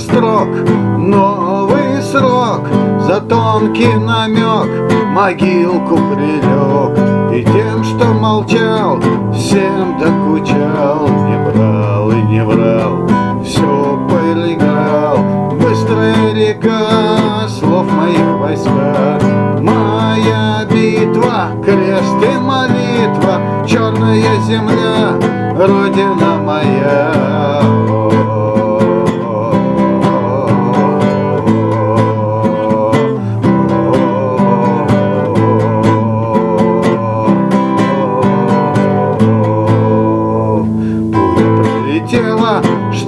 строк. Новый срок За тонкий намек Могилку прилег. И тем, что молчал Всем докучал. Не брал и не брал Все проиграл Быстрая река Слов моих войска. Моя битва Крест и молитва. Черная земля Родина моя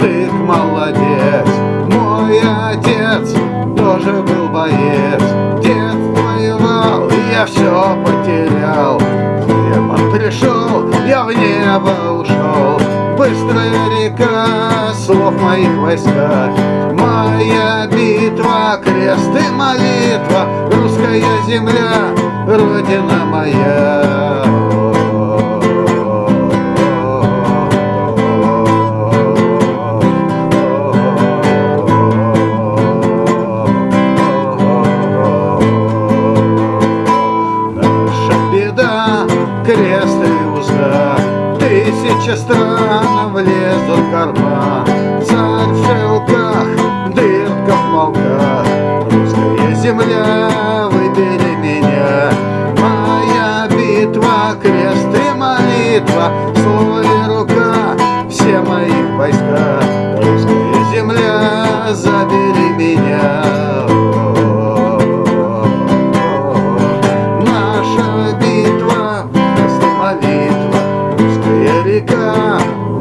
штык молодец. Мой отец тоже был боец. Дед воевал, я все потерял. Демон пришел, я в небо ушел Быстрая река, слов моих войска. Моя битва, крест и молитва. Русская земля, родина моя Тысяча стран влезут в карман. Царь в шелках, дырка в полках Русская земля, выбери меня. Моя битва, крест и молитва. Слово рука, все мои войска. Русская земля, забери меня navegar